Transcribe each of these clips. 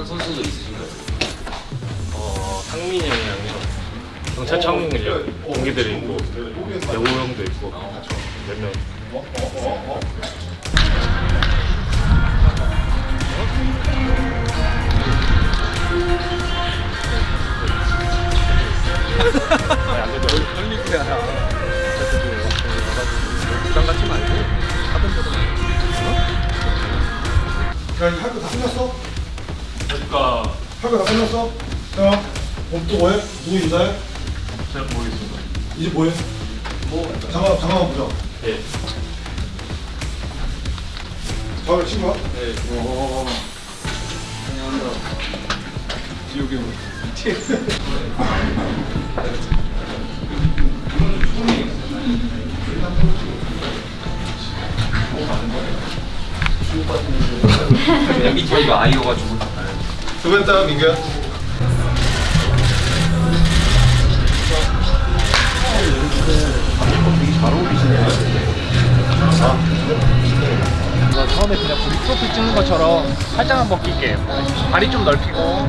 친한 선수도 있으신가요? 어, 상민이 형이랑요. 경찰청 동기들이 있고 여우 형도 있고 몇 명. 갖지 말고 하던 대로 야, 이거 할거 다 끝났어? 그러니까 할거다 끝났어? 자, 그럼 또 뭐해? 누구 인사해? 잘 모르겠습니다. 이제 뭐해? 뭐? 잠깐, 잠깐만 보자. 예. 자을 친구야? 네. 오. 안녕하세요. 지옥의 문. 여기 저희가 아이여가지고. 두번 따 민규야. 이거 처음에 그냥 우리 프로필 찍는 것처럼 살짝만 벗길게요. 다리 좀 넓히고.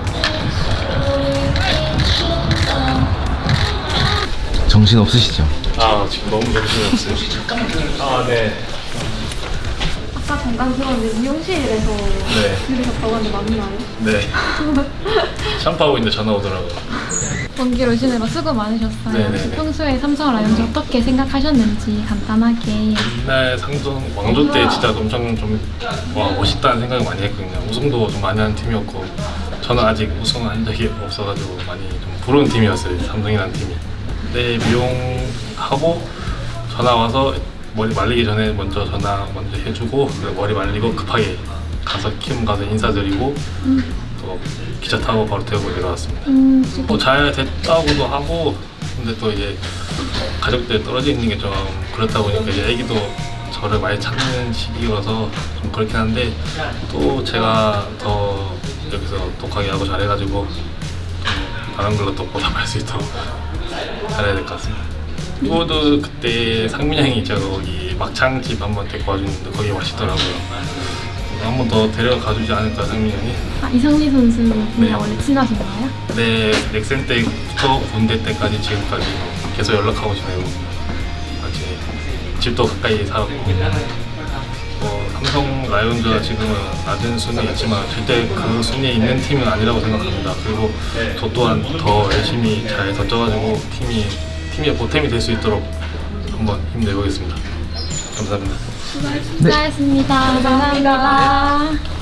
정신 없으시죠? 아 지금 너무 정신이 없어요. 아 네. 아까 잠깐 들었는데 미용실에서 네. 들으셨다고 하는데 맞나요? 네. 샴푸하고 있는데 전화 오더라고요. 원길 오시느라 수고 많으셨어요. 네네네. 혹시 평소에 삼성 라이온즈 어떻게 생각하셨는지 간단하게 옛날 상종 왕조 때 진짜 엄청 좀 와, 멋있다는 생각을 많이 했거든요. 우승도 좀 많이 하는 팀이었고 저는 아직 우승한 적이 없어가지고 많이 좀 부러운 팀이었어요. 삼성이라는 팀이. 네 미용하고 전화 와서 머리 말리기 전에 먼저 전화 먼저 해주고 머리 말리고 급하게 가서 킴 가서 인사드리고 또 기차 타고 바로 태우고 내려왔습니다. 음, 지금 뭐잘 됐다고도 하고 근데 또 이제 가족들 떨어져 있는 게 좀 그렇다 보니까 이제 애기도 저를 많이 찾는 시기여서 좀 그렇긴 한데 또 제가 더 여기서 독하게 하고 잘해가지고 좀 다른 걸로 또 보답할 수 있도록 잘해야 될 것 같습니다. 또도 그때 상민 형이 제가 거기 막창 집 한번 데리고 와줬는데 거기 맛있더라고요. 한 번 더 데려가 주지 않을까 상민 형이. 아, 이상리 선수랑 네. 원래 친하신가요? 네, 넥센 때부터 군대 때까지 지금까지 계속 연락하고 지내고 같이 집도 가까이 살았고 어, 삼성 라이온즈가 지금은 낮은 순위에 있지만 절대 그 순위에 있는 팀은 아니라고 생각합니다. 그리고 저 또한 더 열심히 잘 던져가지고 팀이 팀의 보탬이 될 수 있도록 한번 힘내보겠습니다. 감사합니다. 수고하셨습니다. 감사합니다.